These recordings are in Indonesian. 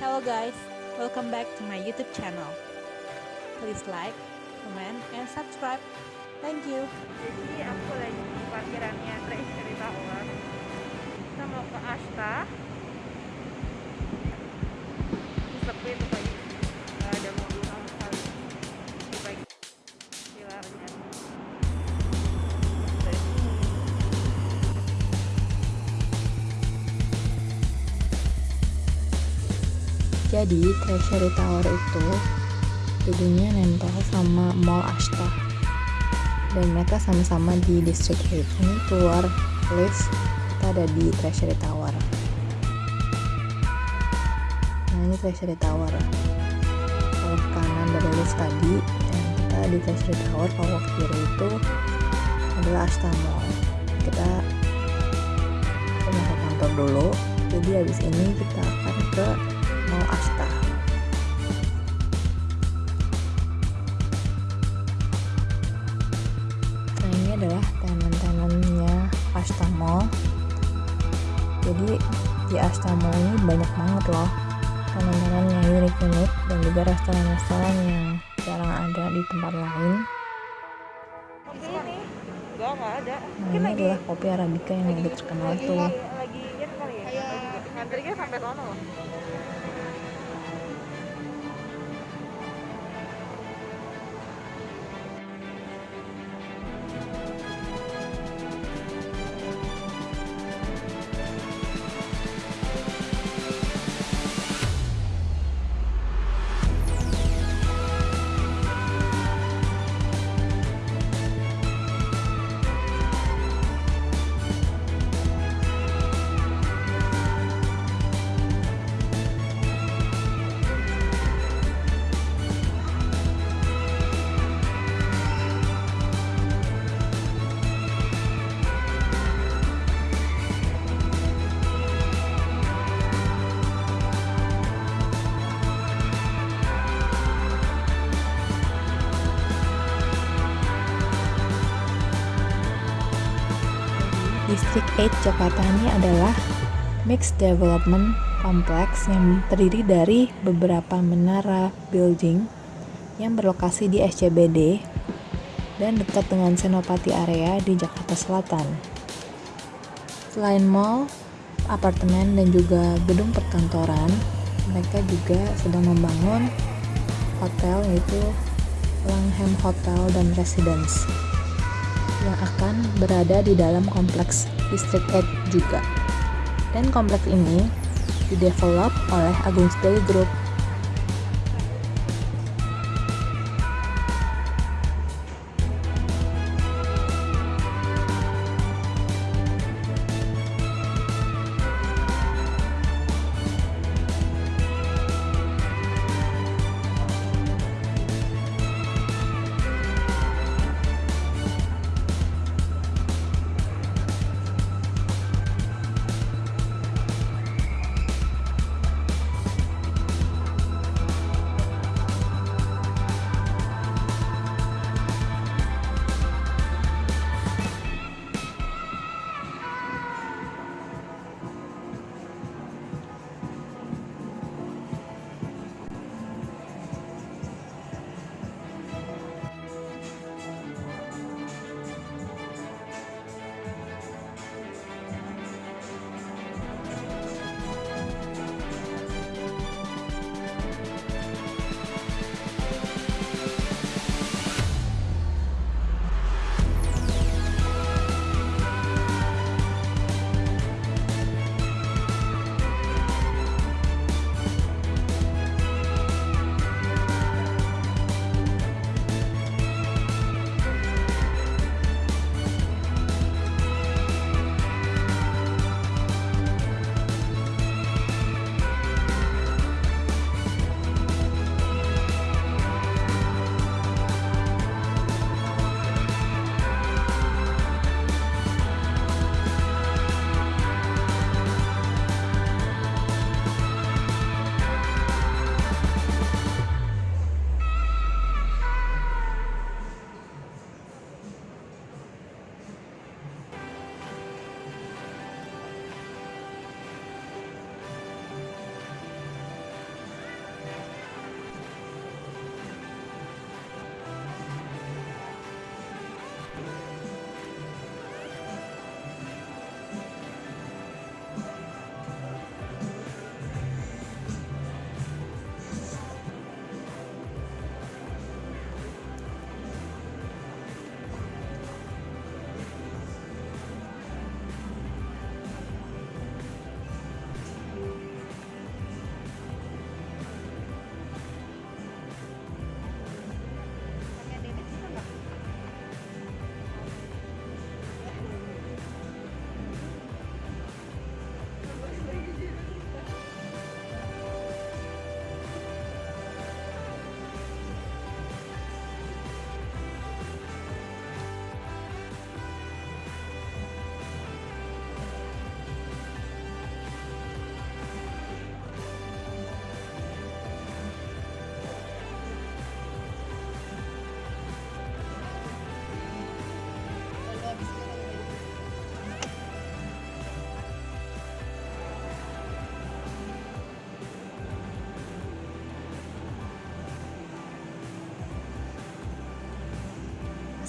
Hello guys, welcome back to my YouTube channel. Please like, comment, and subscribe. Thank you. Jadi aku lagi di parkirannya Treasury Tower. Kita mau ke Asta. Jadi Treasury Tower itu gedungnya nempel sama Mall Ashta. Dan mereka sama-sama di District 8 ini keluar lift kita ada di Treasury Tower. Nah ini Treasury Tower. Kalau ke kanan dari lift tadi dan kita di Treasury Tower kalau kiri itu adalah Ashta Mall. Kita ke kantor dulu. Jadi habis ini kita akan ke Mall Ashta nah ini adalah tenan-tenannya Ashta Mall jadi di Ashta Mall ini banyak banget loh tenan-tenan yang unik-unik dan juga restoran-restoran yang jarang ada di tempat lain. Nah ini adalah kopi Arabica yang udah terkenal tuh 8 Jakarta ini adalah mixed development complex yang terdiri dari beberapa menara building yang berlokasi di SCBD dan dekat dengan Senopati area di Jakarta Selatan. Selain mall, apartemen dan juga gedung perkantoran, mereka juga sedang membangun hotel yaitu Langham Hotel dan Residence yang akan berada di dalam kompleks District 8 juga. Dan kompleks ini didevelop oleh Agung Sedayu Group.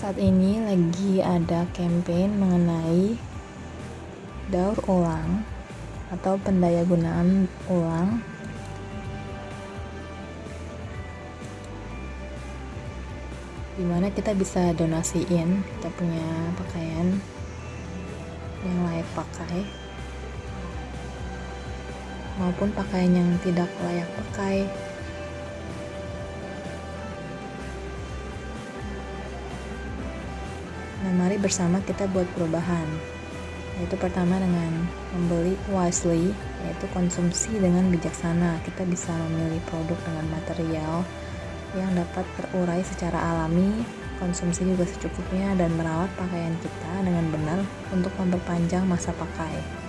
Saat ini lagi ada campaign mengenai daur ulang atau pendayagunaan ulang di mana kita bisa donasiin kita punya pakaian yang layak pakai maupun pakaian yang tidak layak pakai nah mari bersama kita buat perubahan yaitu pertama dengan membeli wisely yaitu konsumsi dengan bijaksana kita bisa memilih produk dengan material yang dapat terurai secara alami, konsumsi juga secukupnya, dan merawat pakaian kita dengan benar untuk memperpanjang masa pakai.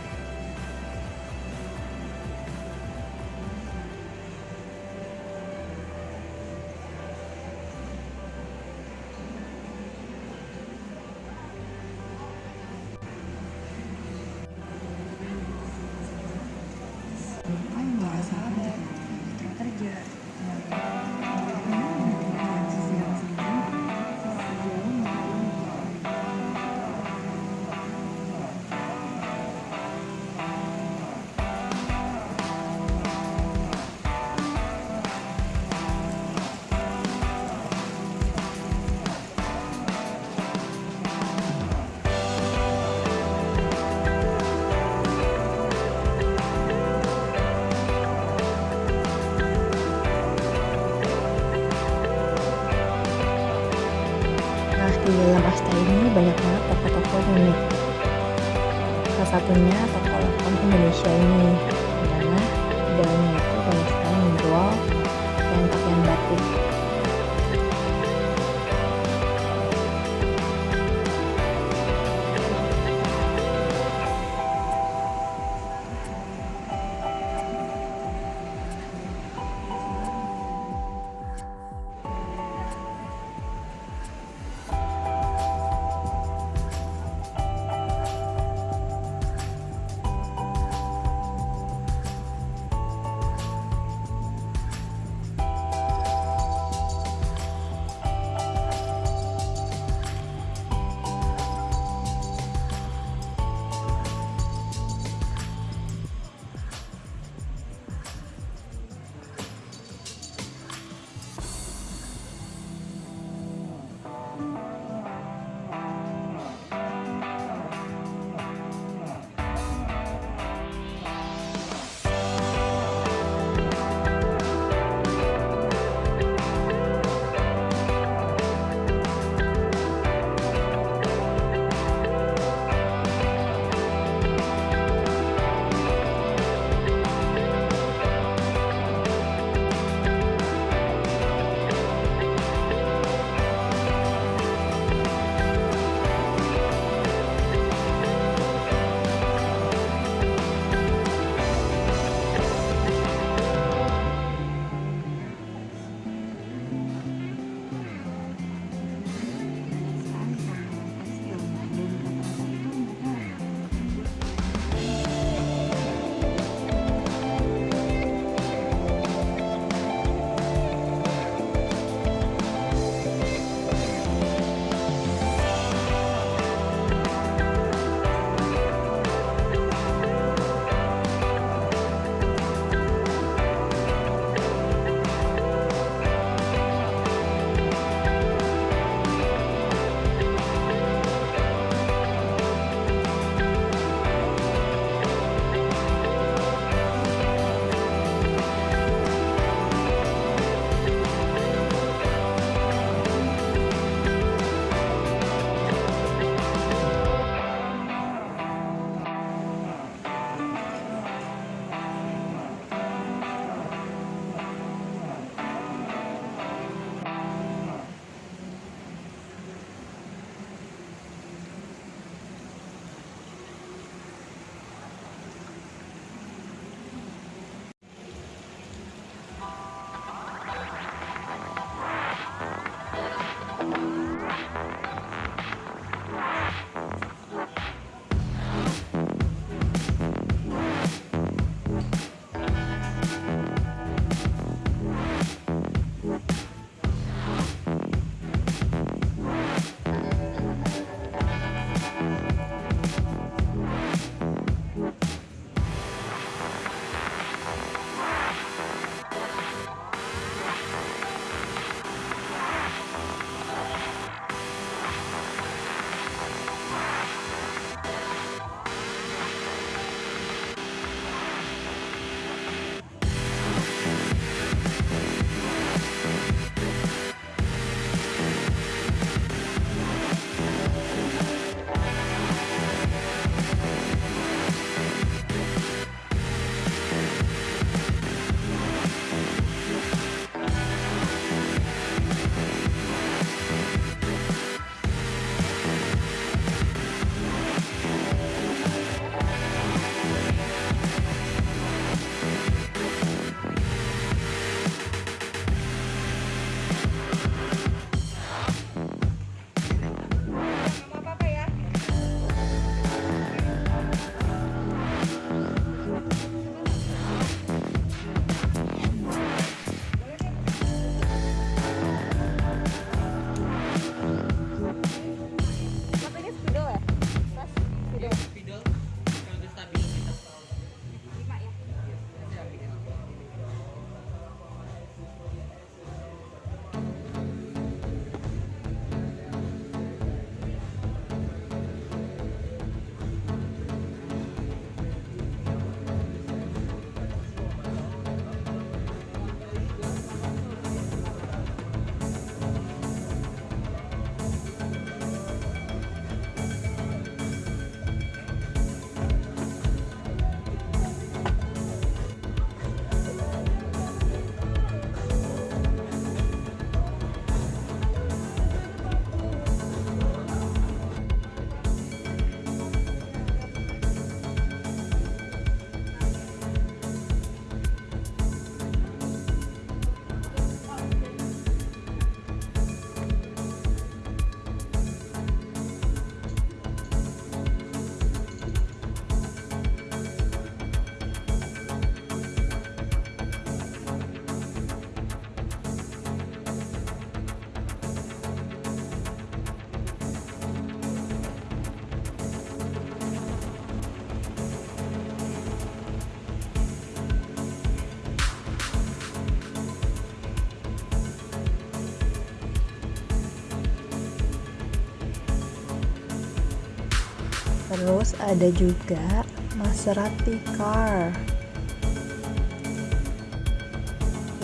Terus ada juga Maserati car.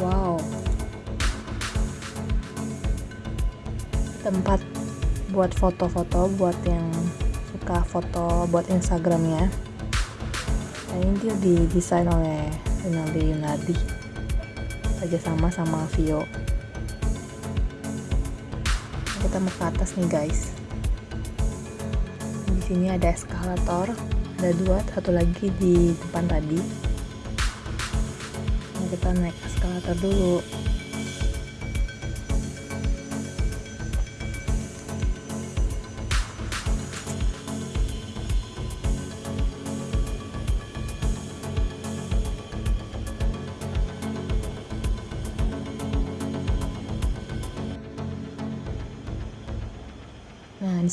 Wow. Tempat buat foto-foto buat yang suka foto buat Instagramnya. Nah, ini dia didesain oleh Rinaldi Yunardi kerjasama sama Vio kita mau ke atas nih guys di sini ada eskalator ada dua satu lagi di depan tadi. Nah, kita naik eskalator dulu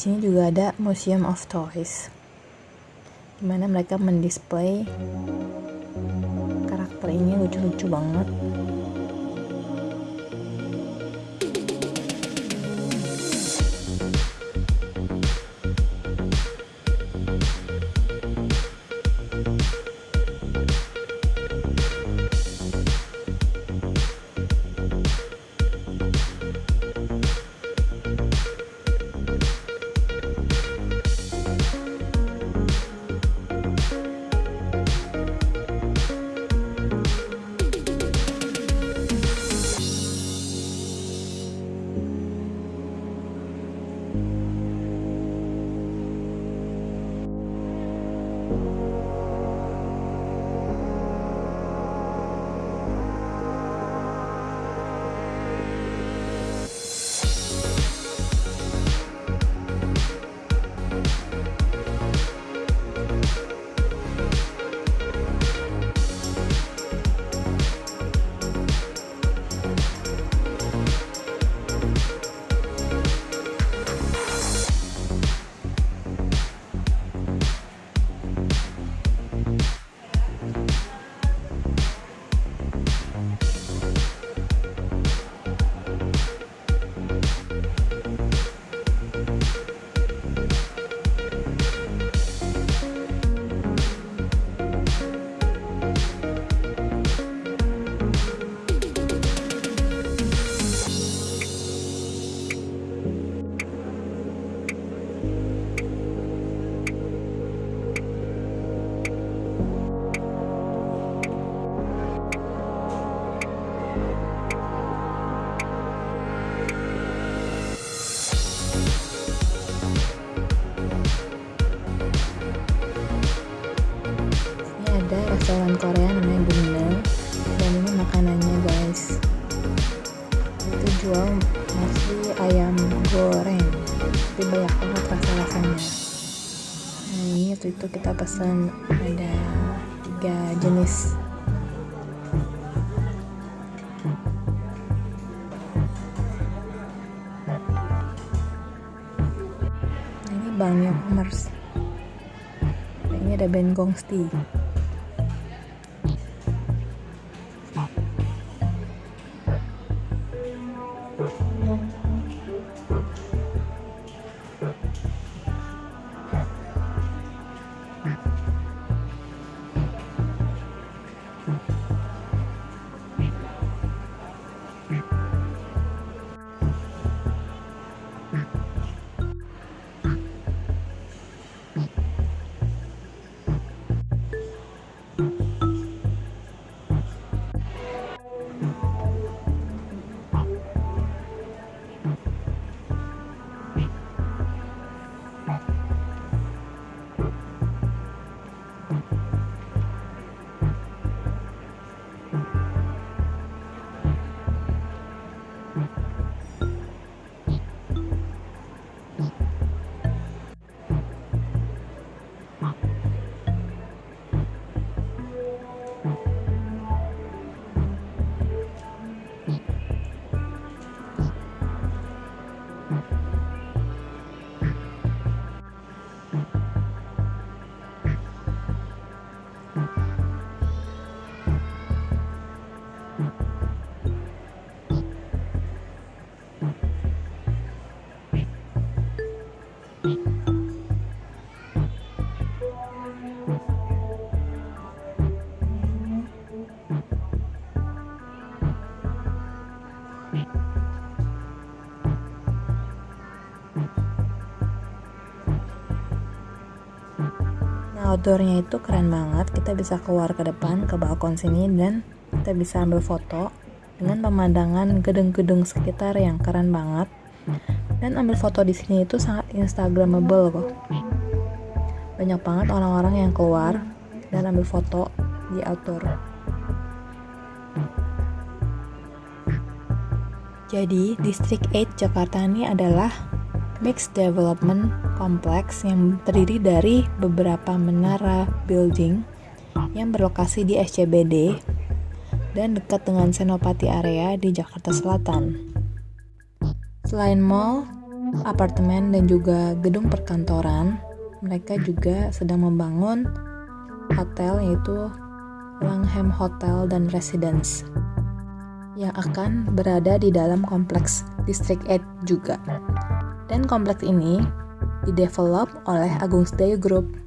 sini juga ada Museum of Toys. Di mana mereka mendisplay karakter ini lucu-lucu banget. Itu kita pesan ada tiga jenis. Ini Commerce Nah, ini ada band Gongsti outdoornya itu keren banget. Kita bisa keluar ke depan ke balkon sini dan kita bisa ambil foto dengan pemandangan gedung-gedung sekitar yang keren banget. Dan ambil foto di sini itu sangat instagramable kok. Banyak banget orang-orang yang keluar dan ambil foto di outdoor. Jadi distrik 8 Jakarta ini adalah mixed development kompleks yang terdiri dari beberapa menara building yang berlokasi di SCBD dan dekat dengan Senopati area di Jakarta Selatan. Selain mall, apartemen, dan juga gedung perkantoran, mereka juga sedang membangun hotel yaitu Langham Hotel dan Residence yang akan berada di dalam kompleks District 8 juga. Dan kompleks ini didevelop oleh Agung Sedayu Group.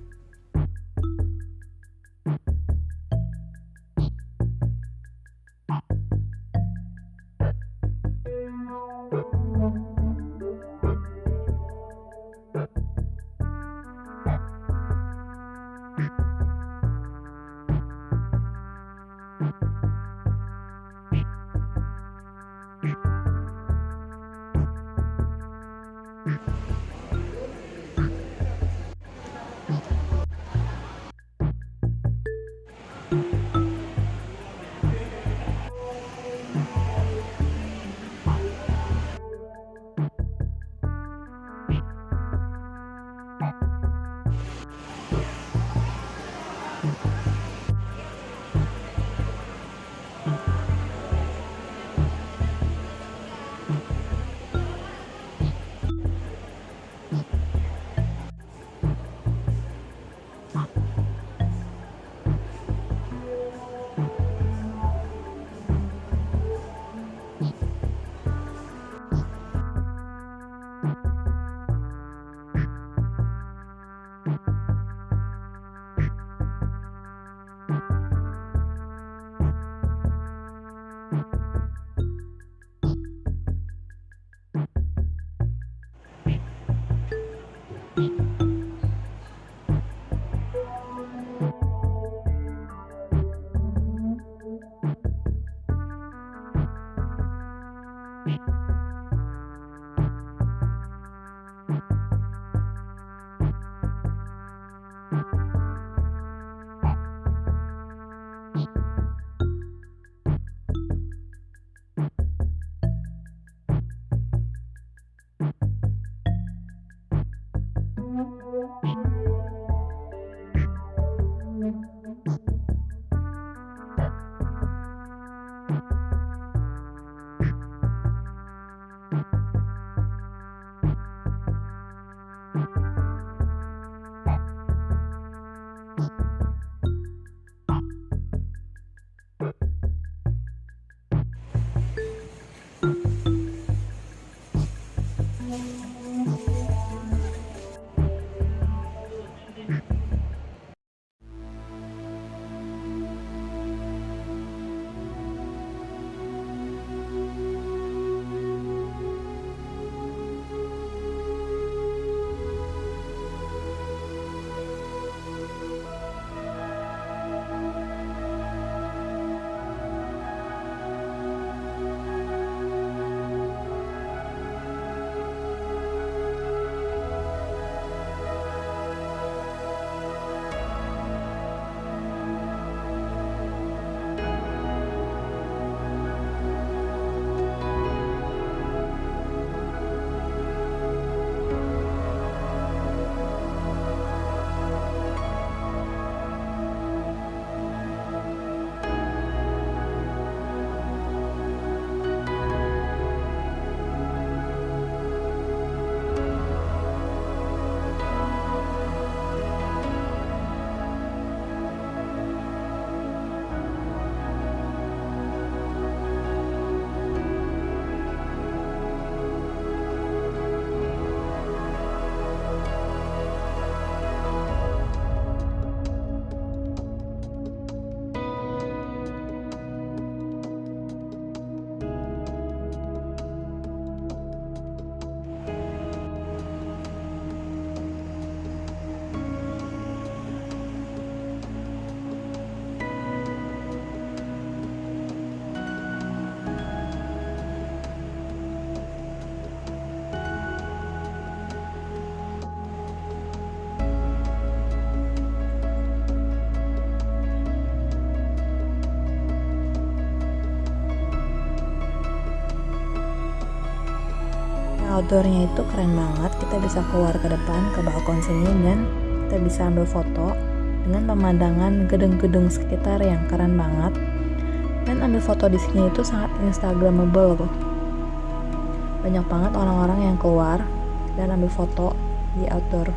Outdoornya itu keren banget. Kita bisa keluar ke depan ke balkon sini dan kita bisa ambil foto dengan pemandangan gedung-gedung sekitar yang keren banget. Dan ambil foto di sini itu sangat instagramable loh banyak banget orang-orang yang keluar dan ambil foto di outdoor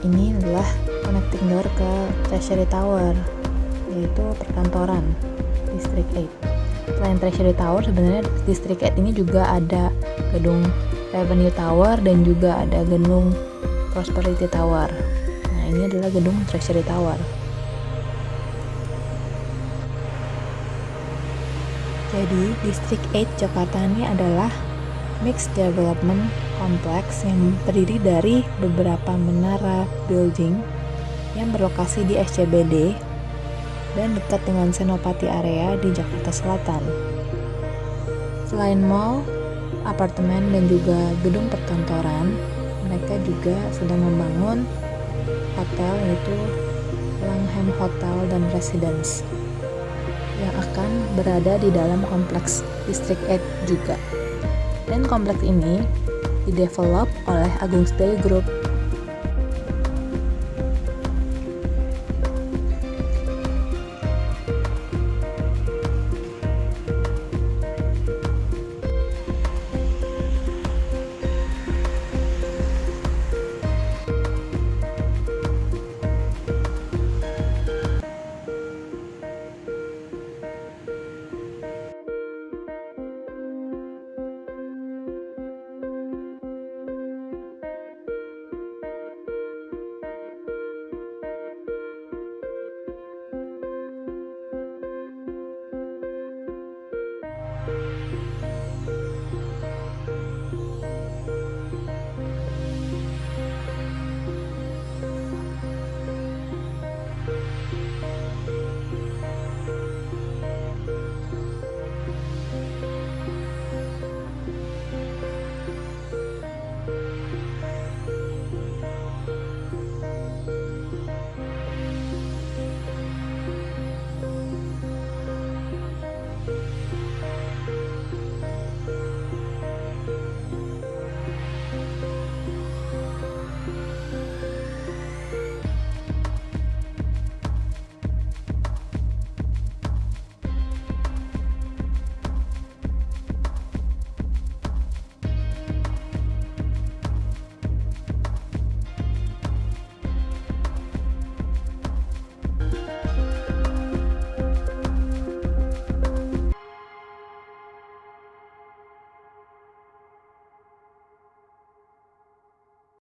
ini adalah connecting door ke Treasury Tower, yaitu perkantoran District 8. Selain Treasury Tower, sebenarnya District 8 ini juga ada gedung Revenue Tower dan juga ada gedung Prosperity Tower. Nah, ini adalah gedung Treasury Tower. Jadi, District 8 Jakarta ini adalah mixed development kompleks yang terdiri dari beberapa menara building yang berlokasi di SCBD dan dekat dengan Senopati area di Jakarta Selatan. Selain mall, apartemen dan juga gedung perkantoran, mereka juga sedang membangun hotel yaitu Langham Hotel dan Residence yang akan berada di dalam kompleks District 8 juga. Dan kompleks ini didevelop oleh Agung Stay Group